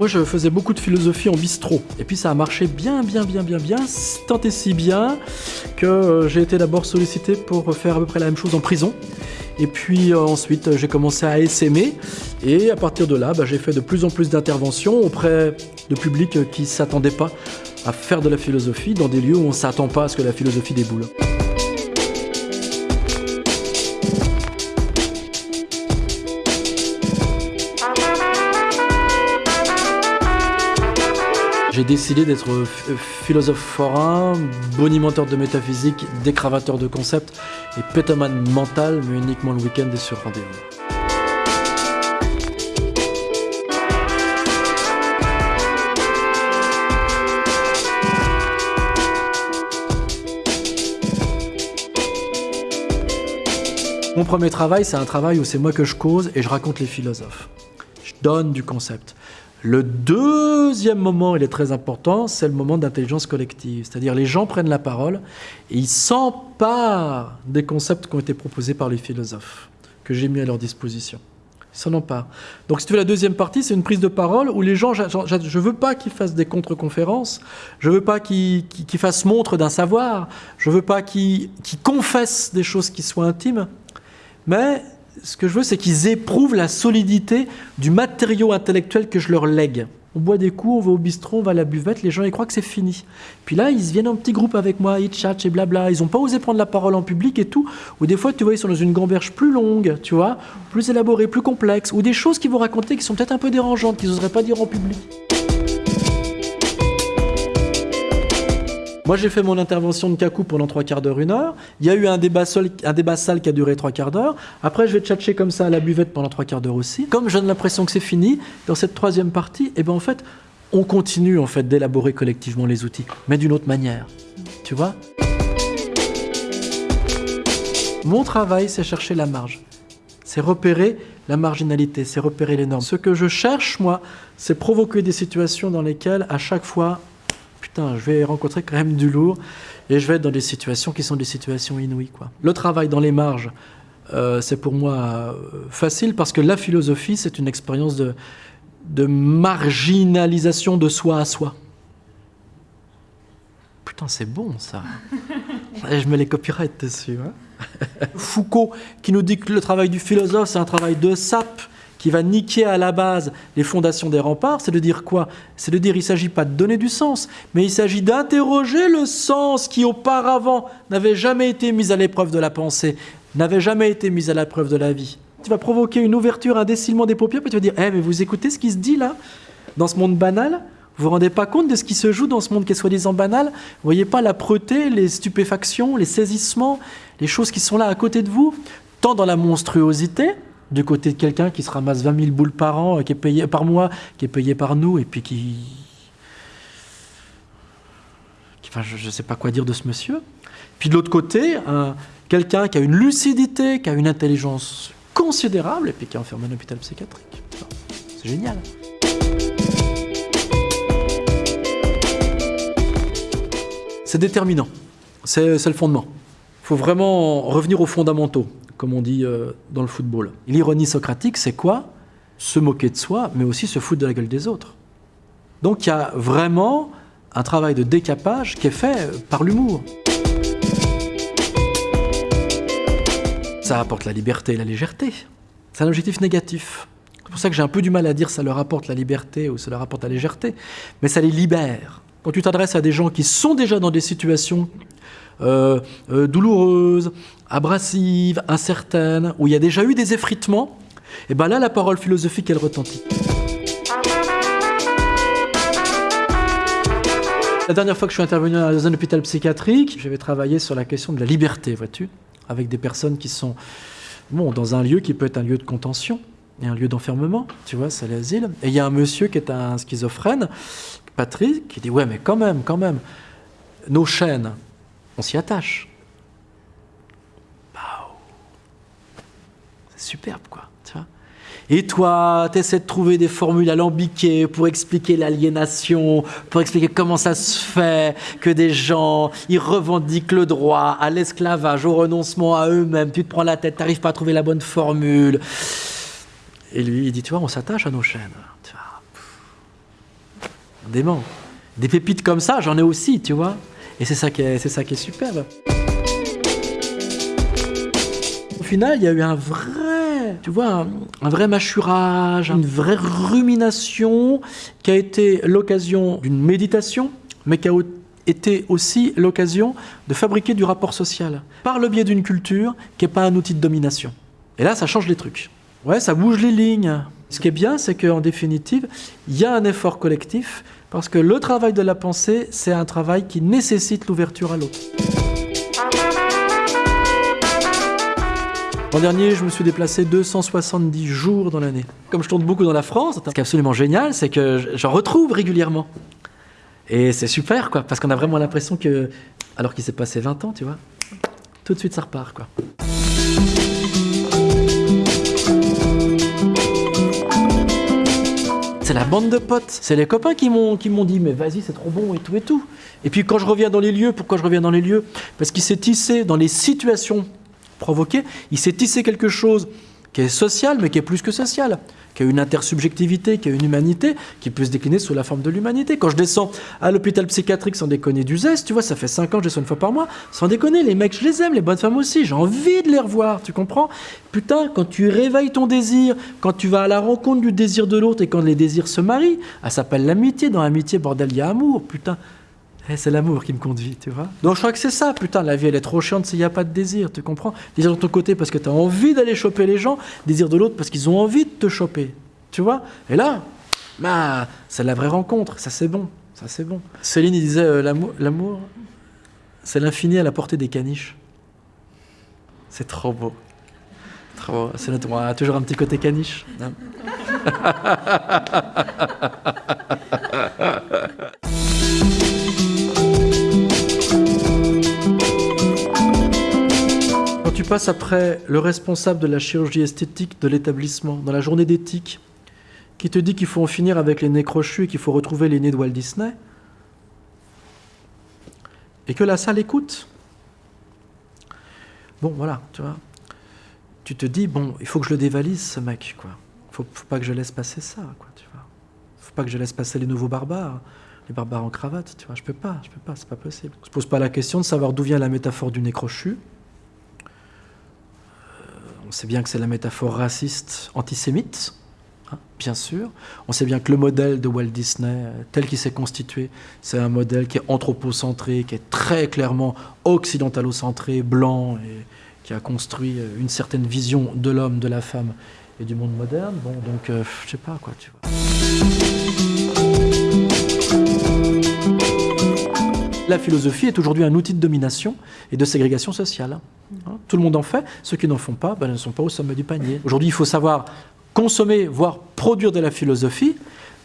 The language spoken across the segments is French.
Moi, je faisais beaucoup de philosophie en bistrot. Et puis, ça a marché bien, bien, bien, bien, bien, tant et si bien que euh, j'ai été d'abord sollicité pour faire à peu près la même chose en prison. Et puis euh, ensuite, j'ai commencé à essaimer. Et à partir de là, bah, j'ai fait de plus en plus d'interventions auprès de publics qui ne s'attendaient pas à faire de la philosophie dans des lieux où on ne s'attend pas à ce que la philosophie déboule. J'ai décidé d'être philosophe forain, bonimenteur de métaphysique, décravateur de concepts et pétomane mental, mais uniquement le week-end et sur rendez-vous. Mon premier travail, c'est un travail où c'est moi que je cause et je raconte les philosophes. Je donne du concept. Le deuxième moment, il est très important, c'est le moment d'intelligence collective. C'est-à-dire les gens prennent la parole et ils s'emparent des concepts qui ont été proposés par les philosophes, que j'ai mis à leur disposition. Ils s'en emparent. Donc si tu veux, la deuxième partie, c'est une prise de parole où les gens, je ne veux pas qu'ils fassent des contre-conférences, je ne veux pas qu'ils fassent montre d'un savoir, je ne veux pas qu'ils confessent des choses qui soient intimes, mais ce que je veux, c'est qu'ils éprouvent la solidité du matériau intellectuel que je leur lègue. On boit des coups, on va au bistrot, on va à la buvette, les gens ils croient que c'est fini. Puis là, ils viennent en petit groupe avec moi, ils chatchent et blabla. Ils n'ont pas osé prendre la parole en public et tout. Ou des fois, tu vois, ils sont dans une gamberge plus longue, tu vois, plus élaborée, plus complexe. Ou des choses qu'ils vont raconter qui sont peut-être un peu dérangeantes, qu'ils n'oseraient pas dire en public. Moi, j'ai fait mon intervention de cacou pendant trois quarts d'heure, une heure. Il y a eu un débat, un débat sale qui a duré trois quarts d'heure. Après, je vais tchatcher comme ça à la buvette pendant trois quarts d'heure aussi. Comme j'ai l'impression que c'est fini, dans cette troisième partie, eh ben, en fait, on continue en fait d'élaborer collectivement les outils, mais d'une autre manière. Tu vois? Mon travail, c'est chercher la marge. C'est repérer la marginalité, c'est repérer les normes. Ce que je cherche, moi, c'est provoquer des situations dans lesquelles, à chaque fois, putain, je vais rencontrer quand même du lourd et je vais être dans des situations qui sont des situations inouïes. Quoi. Le travail dans les marges, euh, c'est pour moi euh, facile parce que la philosophie, c'est une expérience de, de marginalisation de soi à soi. Putain, c'est bon ça. Je mets les copyrights dessus. Hein. Foucault qui nous dit que le travail du philosophe, c'est un travail de sape qui va niquer à la base les fondations des remparts, c'est de dire quoi? C'est de dire il ne s'agit pas de donner du sens, mais il s'agit d'interroger le sens qui auparavant n'avait jamais été mis à l'épreuve de la pensée, n'avait jamais été mis à l'épreuve de la vie. Tu vas provoquer une ouverture, un décilement des paupières, puis tu vas dire Eh, mais vous écoutez ce qui se dit là? Dans ce monde banal? Vous vous rendez pas compte de ce qui se joue dans ce monde qui est soi-disant banal? Vous voyez pas la preuté, les stupéfactions, les saisissements, les choses qui sont là à côté de vous, tant dans la monstruosité, du côté de quelqu'un qui se ramasse 20 000 boules par an, qui est payé par mois, qui est payé par nous, et puis qui... Enfin, je ne sais pas quoi dire de ce monsieur. Puis de l'autre côté, quelqu'un qui a une lucidité, qui a une intelligence considérable, et puis qui est enfermé en hôpital psychiatrique. C'est génial. C'est déterminant. C'est le fondement. Il faut vraiment revenir aux fondamentaux comme on dit euh, dans le football. L'ironie socratique, c'est quoi? Se moquer de soi, mais aussi se foutre de la gueule des autres. Donc il y a vraiment un travail de décapage qui est fait par l'humour. Ça apporte la liberté et la légèreté. C'est un objectif négatif. C'est pour ça que j'ai un peu du mal à dire ça leur apporte la liberté ou ça leur apporte la légèreté, mais ça les libère. Quand tu t'adresses à des gens qui sont déjà dans des situations euh, euh, douloureuse, abrasive, incertaine, où il y a déjà eu des effritements, et bien là, la parole philosophique, elle retentit. La dernière fois que je suis intervenu dans un hôpital psychiatrique, j'avais travaillé sur la question de la liberté, vois-tu, avec des personnes qui sont bon, dans un lieu qui peut être un lieu de contention et un lieu d'enfermement, tu vois, c'est l'asile. Et il y a un monsieur qui est un schizophrène, Patrick, qui dit Ouais, mais quand même, quand même, nos chaînes, on s'y attache. C'est superbe, quoi. Tu vois et toi, tu essaies de trouver des formules alambiquées pour expliquer l'aliénation, pour expliquer comment ça se fait que des gens, ils revendiquent le droit à l'esclavage, au renoncement à eux-mêmes. Tu te prends la tête, tu n'arrives pas à trouver la bonne formule. Et lui, il dit, tu vois, on s'attache à nos chaînes. Dément. Des pépites comme ça, j'en ai aussi, tu vois. Et c'est ça qui est, c'est ça qui est superbe. Au final, il y a eu un vrai, tu vois, un, vrai mâchurage, une vraie rumination qui a été l'occasion d'une méditation, mais qui a été aussi l'occasion de fabriquer du rapport social par le biais d'une culture qui n'est pas un outil de domination. Et là, ça change les trucs. Ouais, ça bouge les lignes. Ce qui est bien, c'est qu'en définitive, il y a un effort collectif parce que le travail de la pensée, c'est un travail qui nécessite l'ouverture à l'autre. L'an dernier, je me suis déplacé 270 jours dans l'année. Comme je tourne beaucoup dans la France, ce qui est absolument génial, c'est que j'en retrouve régulièrement. Et c'est super, quoi, parce qu'on a vraiment l'impression que, alors qu'il s'est passé 20 ans, tu vois, tout de suite ça repart, quoi. C'est la bande de potes, c'est les copains qui m'ont dit mais vas-y c'est trop bon et tout et tout. Et puis quand je reviens dans les lieux, pourquoi je reviens dans les lieux? Parce qu'il s'est tissé dans les situations provoquées, il s'est tissé quelque chose qui est social, mais qui est plus que social, qui a une intersubjectivité, qui a une humanité, qui peut se décliner sous la forme de l'humanité. Quand je descends à l'hôpital psychiatrique sans déconner du zeste, tu vois, ça fait 5 ans que je descends une fois par mois, sans déconner, les mecs, je les aime, les bonnes femmes aussi, j'ai envie de les revoir, tu comprends? Putain, quand tu réveilles ton désir, quand tu vas à la rencontre du désir de l'autre et quand les désirs se marient, ça s'appelle l'amitié, dans l'amitié, bordel, il y a amour, putain. Eh, c'est l'amour qui me conduit, tu vois. Donc je crois que c'est ça, putain, la vie elle est trop chiante s'il n'y a pas de désir, tu comprends? Désir de ton côté parce que tu as envie d'aller choper les gens, désir de l'autre parce qu'ils ont envie de te choper, tu vois? Et là, bah, c'est la vraie rencontre, ça c'est bon, ça c'est bon. Céline il disait euh, l'amour, c'est l'infini à la portée des caniches. C'est trop beau. Trop beau. C'est notre, on a toujours un petit côté caniche. hein. Passes après le responsable de la chirurgie esthétique de l'établissement, dans la journée d'éthique, qui te dit qu'il faut en finir avec les nez crochus et qu'il faut retrouver les nez de Walt Disney, et que la salle écoute, bon voilà, tu vois, tu te dis, bon, il faut que je le dévalise ce mec, quoi. Faut, faut pas que je laisse passer ça, quoi, tu vois. Faut pas que je laisse passer les nouveaux barbares, les barbares en cravate, tu vois. Je peux pas, je peux pas, c'est pas possible. Se pose pas la question de savoir d'où vient la métaphore du nez crochu. On sait bien que c'est la métaphore raciste antisémite, hein, bien sûr. On sait bien que le modèle de Walt Disney, euh, tel qu'il s'est constitué, c'est un modèle qui est anthropocentré, qui est très clairement occidentalocentré, blanc, et qui a construit euh, une certaine vision de l'homme, de la femme et du monde moderne. Bon, donc, euh, je sais pas quoi, tu vois. La philosophie est aujourd'hui un outil de domination et de ségrégation sociale. Hein, Tout le monde en fait. Ceux qui n'en font pas ben, ne sont pas au sommet du panier. Aujourd'hui, il faut savoir consommer, voire produire de la philosophie,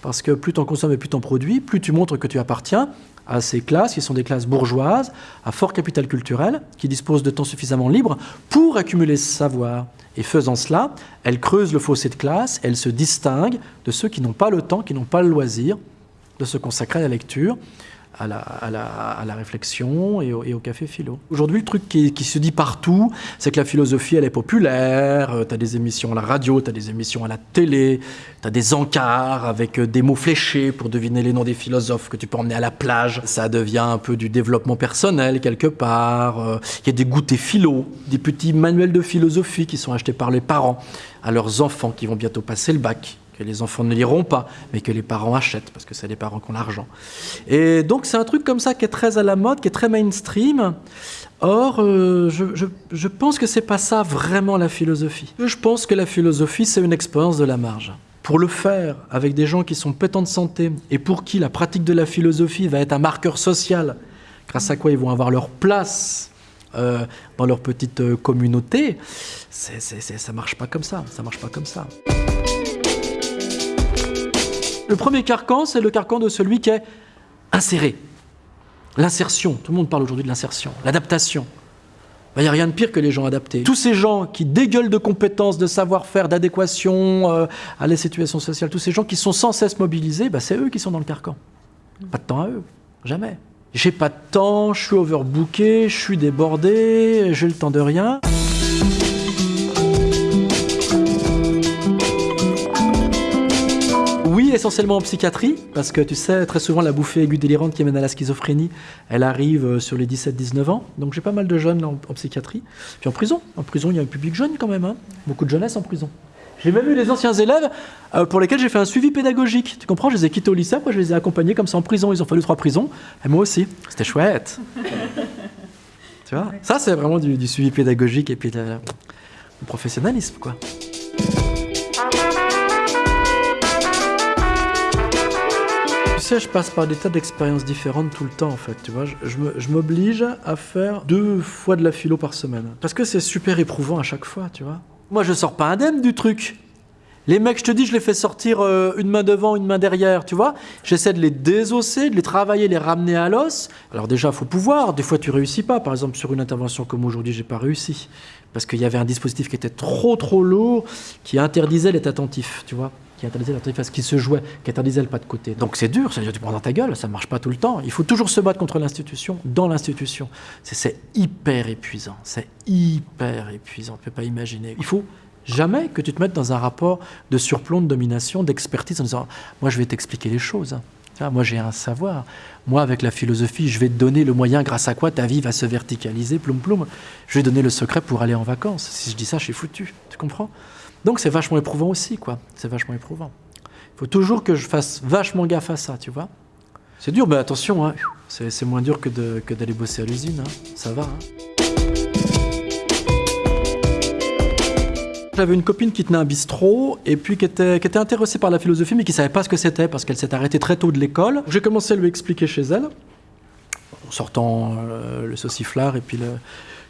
parce que plus tu en consommes et plus tu en produis, plus tu montres que tu appartiens à ces classes qui sont des classes bourgeoises, à fort capital culturel, qui disposent de temps suffisamment libre pour accumuler ce savoir. Et faisant cela, elles creusent le fossé de classe, elles se distinguent de ceux qui n'ont pas le temps, qui n'ont pas le loisir de se consacrer à la lecture, à la, à la- à la réflexion et au, café philo. Aujourd'hui, le truc qui, se dit partout, c'est que la philosophie, elle est populaire. tu as des émissions à la radio, tu as des émissions à la télé, tu as des encarts avec euh, des mots fléchés pour deviner les noms des philosophes que tu peux emmener à la plage. Ça devient un peu du développement personnel quelque part. Euh, Il y a des goûters philo, des petits manuels de philosophie qui sont achetés par les parents à leurs enfants qui vont bientôt passer le bac que les enfants ne liront pas, mais que les parents achètent, parce que c'est les parents qui ont l'argent. Et donc c'est un truc comme ça qui est très à la mode, qui est très mainstream. Or, euh, je, pense que c'est pas ça vraiment la philosophie. Je pense que la philosophie, c'est une expérience de la marge. Pour le faire avec des gens qui sont pétants de santé et pour qui la pratique de la philosophie va être un marqueur social, grâce à quoi ils vont avoir leur place euh, dans leur petite euh, communauté, c'est- c'est- ça marche pas comme ça. Ça marche pas comme ça. Le premier carcan, c'est le carcan de celui qui est inséré. L'insertion. Tout le monde parle aujourd'hui de l'insertion. L'adaptation. Il n'y a rien de pire que les gens adaptés. Tous ces gens qui dégueulent de compétences, de savoir-faire, d'adéquation euh, à la situation sociale, tous ces gens qui sont sans cesse mobilisés, bah, c'est eux qui sont dans le carcan. Pas de temps à eux. Jamais. J'ai pas de temps, je suis overbooké, je suis débordé, j'ai le temps de rien. Essentiellement en psychiatrie, parce que tu sais, très souvent, la bouffée aiguë délirante qui mène à la schizophrénie, elle arrive euh, sur les 17-19 ans. Donc j'ai pas mal de jeunes en, psychiatrie. Puis en prison. En prison, il y a un public jeune quand même. Hein. Beaucoup de jeunesse en prison. J'ai même eu des anciens élèves euh, pour lesquels j'ai fait un suivi pédagogique. Tu comprends? Je les ai quittés au lycée, après je les ai accompagnés comme ça en prison. Ils ont fallu trois prisons. Et moi aussi. C'était chouette. tu vois? Ça, c'est vraiment du, suivi pédagogique et puis du professionnalisme, quoi. Je passe par des tas d'expériences différentes tout le temps, en fait, tu vois. Je, m'oblige à faire deux fois de la philo par semaine. Parce que c'est super éprouvant à chaque fois, tu vois. Moi, je sors pas indemne du truc. Les mecs, je te dis, je les fais sortir euh, une main devant, une main derrière, tu vois. J'essaie de les désosser, de les travailler, les ramener à l'os. Alors déjà, faut pouvoir. Des fois, tu réussis pas. Par exemple, sur une intervention comme aujourd'hui, j'ai pas réussi parce qu'il y avait un dispositif qui était trop trop lourd, qui interdisait l'être attentif, tu vois qui interdisait l'attentif à ce qui se jouait, qui interdisait le pas de côté. Donc c'est dur, ça veut dire tu prends dans ta gueule, ça ne marche pas tout le temps. Il faut toujours se battre contre l'institution, dans l'institution. C'est hyper épuisant, c'est hyper épuisant, tu ne peux pas imaginer. Il faut jamais que tu te mettes dans un rapport de surplomb, de domination, d'expertise en disant moi je vais t'expliquer les choses. Moi, j'ai un savoir. Moi, avec la philosophie, je vais te donner le moyen grâce à quoi ta vie va se verticaliser, ploum ploum. Je vais donner le secret pour aller en vacances. Si je dis ça, je suis foutu. Tu comprends? Donc, c'est vachement éprouvant aussi, quoi. C'est vachement éprouvant. Il faut toujours que je fasse vachement gaffe à ça, tu vois. C'est dur, mais attention, hein. c'est moins dur que d'aller bosser à l'usine. Hein. Ça va. Hein. J'avais une copine qui tenait un bistrot et puis qui était, intéressée par la philosophie mais qui savait pas ce que c'était parce qu'elle s'est arrêtée très tôt de l'école. J'ai commencé à lui expliquer chez elle, en sortant euh, le sauciflard et puis le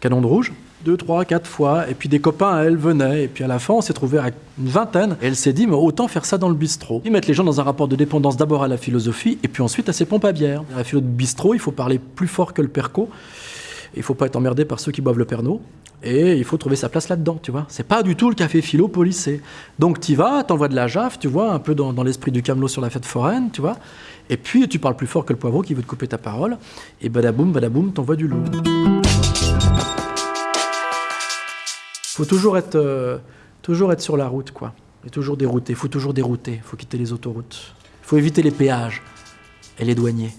canon de rouge, deux, trois, quatre fois. Et puis des copains à elle venaient. Et puis à la fin, on s'est trouvé à une vingtaine. Et elle s'est dit, mais autant faire ça dans le bistrot. Ils mettent les gens dans un rapport de dépendance d'abord à la philosophie et puis ensuite à ses pompes à bière. À la philo de bistrot, il faut parler plus fort que le perco. Il faut pas être emmerdé par ceux qui boivent le pernod. Et il faut trouver sa place là-dedans, tu vois. C'est pas du tout le café philo policé. Donc tu vas, t'envoies de la jaffe, tu vois, un peu dans, l'esprit du camelot sur la fête foraine, tu vois. Et puis tu parles plus fort que le poivreau qui veut te couper ta parole. Et badaboum, badaboum, t'envoies du lourd. Faut toujours être, euh, toujours être sur la route, quoi. Et toujours dérouter. Faut toujours dérouter. Faut quitter les autoroutes. Faut éviter les péages et les douaniers.